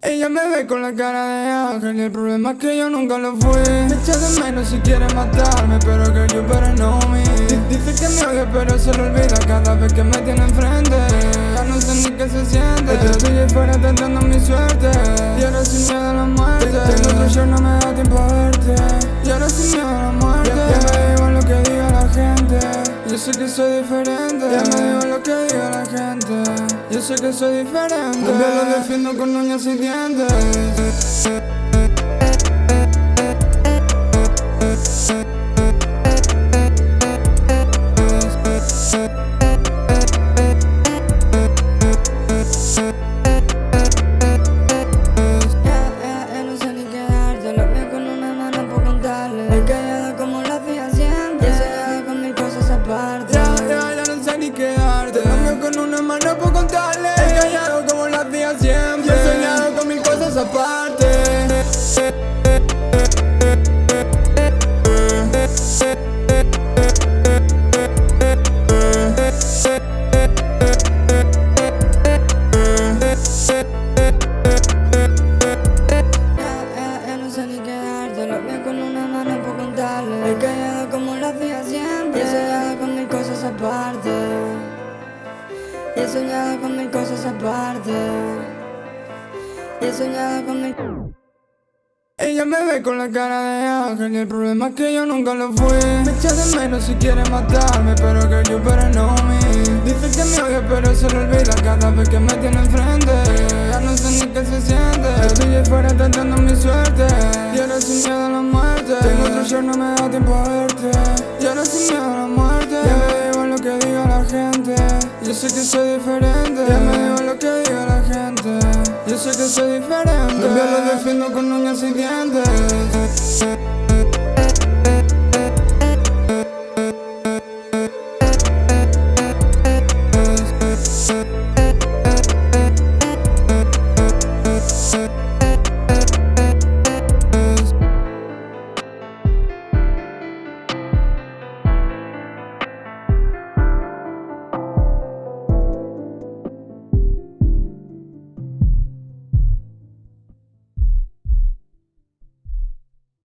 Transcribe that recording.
Ella me ve con la cara de ángel y el problema es que yo nunca lo fui. Me echa de menos si quiere matarme, pero que yo para no me. Dice que me odia pero se lo olvida cada vez que me tiene enfrente. Ya no sé ni qué se siente, estoy fuera tentando mi suerte. Y sin miedo sé que soy diferente. Ya me igual lo que diga la gente. Yo sé que soy diferente. Yo lo defiendo con uñas y dientes con una mano por contarle. He callado como lo hacía siempre. He soñado con mil cosas aparte. Con una mano por contarle. He callado como lo hacía siempre. He soñado con mis cosas aparte he soñado con mis cosas aparte. He soñado con mis Ella me ve con la cara de ángel y el problema es que yo nunca lo fui. Me echa de menos si quiere matarme, pero que yo pero no me Dice que me odia pero se lo olvida cada vez que me tiene enfrente. Ya no sé ni qué se siente. Estoy ahí fuera tentando mi suerte. Y ahora sin miedo a la muerte. Tengo otro show, no me da tiempo a verte Yo sé que soy diferente. Ya me digo lo que diga la gente. Yo sé que soy diferente. Los lo defiendo con uñas y dientes.